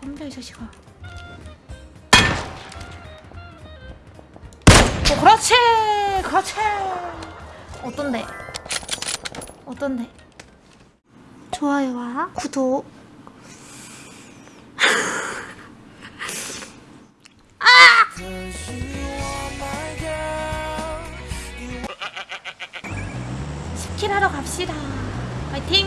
덤벼 이 자식아. 어, 그렇지! 그렇지! 어떤데? 어떤데? 좋아요와 구독. 스킬 하러 갑시다. 화이팅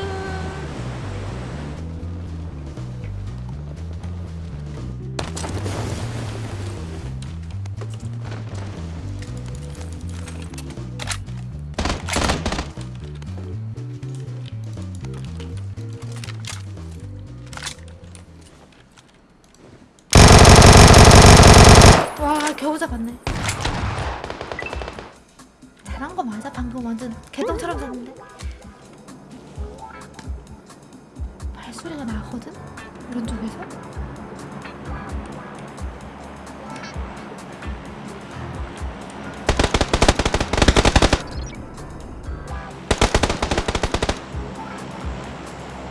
와 겨우 잡았네. 잘한 거 맞아? 방금 완전 개똥처럼 잡는데. 발소리가 나거든? 오른쪽에서?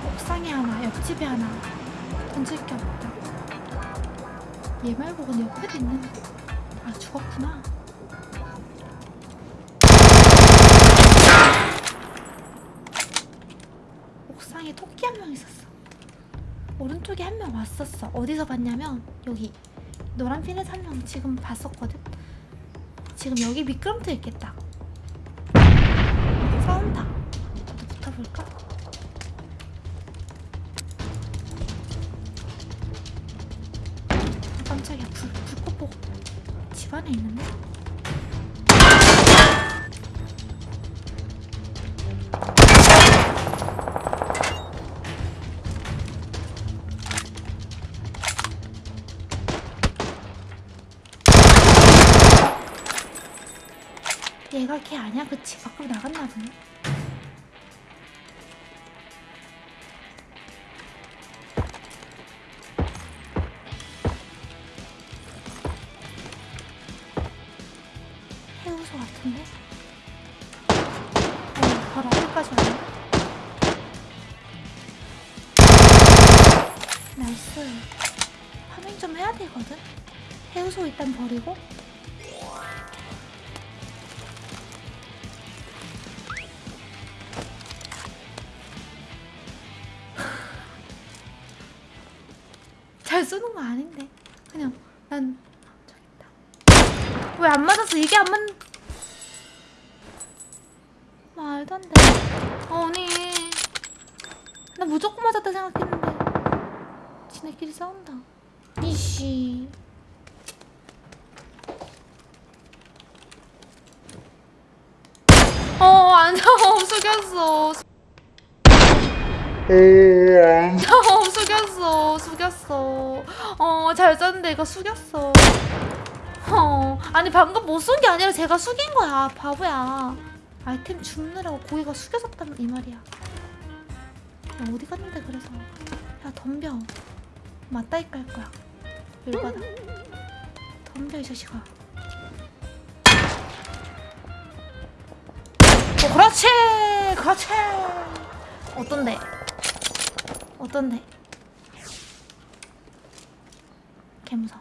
옥상에 하나 옆집에 하나. 던질 게 없다 얘 말고 근데 옆에도 있는 아 죽었구나. 옥상에 토끼 한 명 있었어. 오른쪽에 한 명 왔었어. 어디서 봤냐면 여기 노란 핀에서 한명 지금 봤었거든. 지금 여기 미끄럼틀 있겠다. 싸운다 어디 붙어볼까? 깜짝이야 불, 불꽃 보고 집 안에 있는데? 얘가 걔 아니야? 그치? 밖으로 나갔나 보네 같은데? 어, 바로 앞에까지 왔네 나이스. 파밍 좀 해야 되거든? 해우소 일단 버리고. 잘 쏘는 거 아닌데. 그냥 난 저기 있다. 왜 안 맞았어? 이게 안 맞... 말도 안돼 어, 언니. 나 무조건 맞았다 생각했는데. 지네끼리 싸운다. 이씨. 어안 잡아 숙였어. 어, 숙였어, 숙였어. 어, 잘 쐈는데 이거 숙였어. 어, 아니 방금 못 쏜 게 아니라 제가 숙인 거야, 바보야. 아이템 줍느라고 고기가 숙여졌단 이 말이야. 야, 어디 갔는데 그래서. 야, 덤벼. 맞다이 깔 거야. 열받아. 덤벼 이 자식아. 어, 그렇지, 그렇지. 어떤데? 어떤데? 개무서.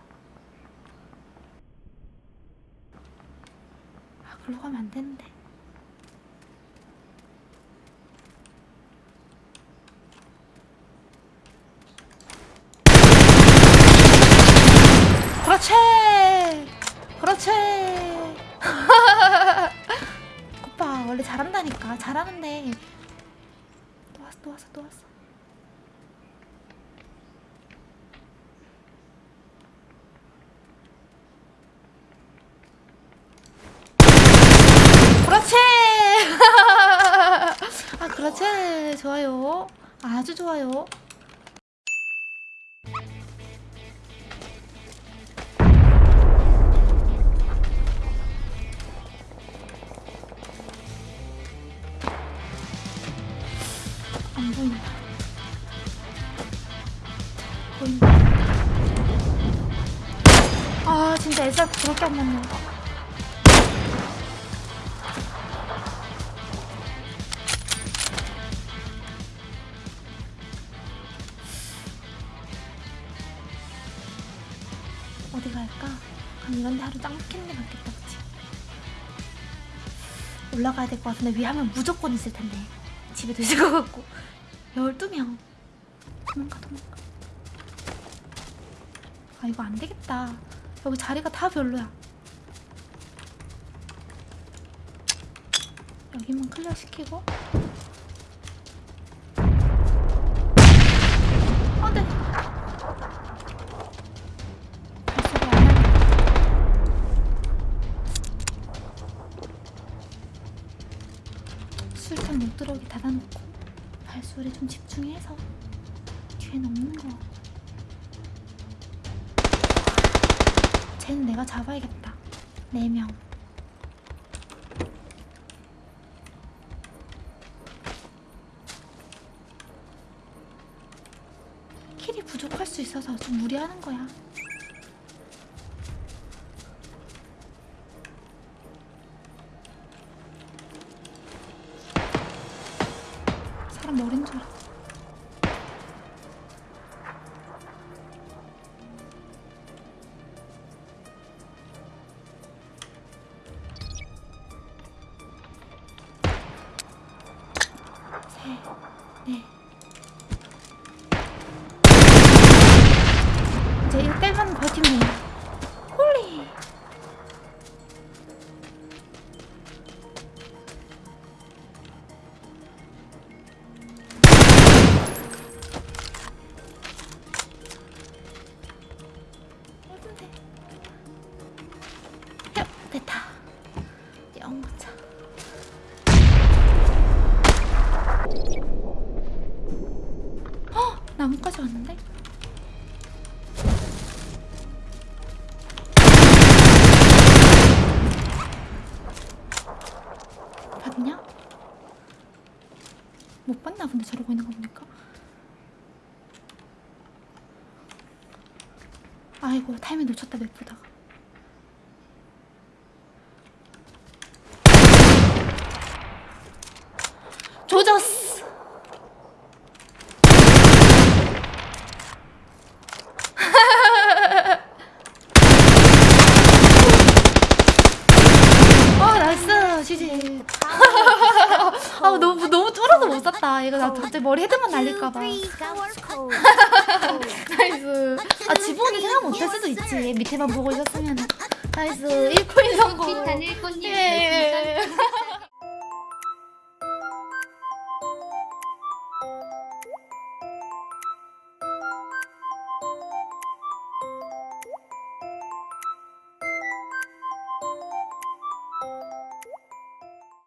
아, 글로 가면 안 되는데. 그렇지! 그렇지! 오빠, 원래 잘한다니까. 잘하는데. 또 왔어, 또 왔어, 또 왔어. 그렇지! 아, 그렇지. 좋아요. 아주 좋아요. 안 맞네. 어디 갈까? 그럼 이런 데 하루 짱 박히는 게 낫겠다 그치? 올라가야 될 것 같은데 위에 하면 무조건 있을 텐데 집에도 있을 것 같고 12명 도망가 도망가 아 이거 안 되겠다 여기 자리가 다 별로야. 여기만 클리어 시키고. 안돼 발소리 안 나네. 술탄 못 들어오게 닫아놓고 발소리 좀 집중해서. 뒤에는 없는 거 쟤는 내가 잡아야겠다. 4명. 킬이 부족할 수 있어서 좀 무리하는 거야. 사람 머린 줄 알았어 넷. 이제 이거 떼면 버티면 된다. 홀리. 야, 됐다. 영차. 어, 나무까지 왔는데? 봤냐? 못 봤나 본데 저러고 있는 거 보니까 아이고 타이밍 놓쳤다 map 보다가 조졌어 아 아 너무 너무 쫄아서 못 쐈다. 이거 나 갑자기 머리 헤드만 날릴까 봐. nice. 아 지붕은 생각 못할 수도 있지. 밑에만 보고 있었으면. 나이스. 1코인 성공. 비탄을 꽃님 예. 별풍선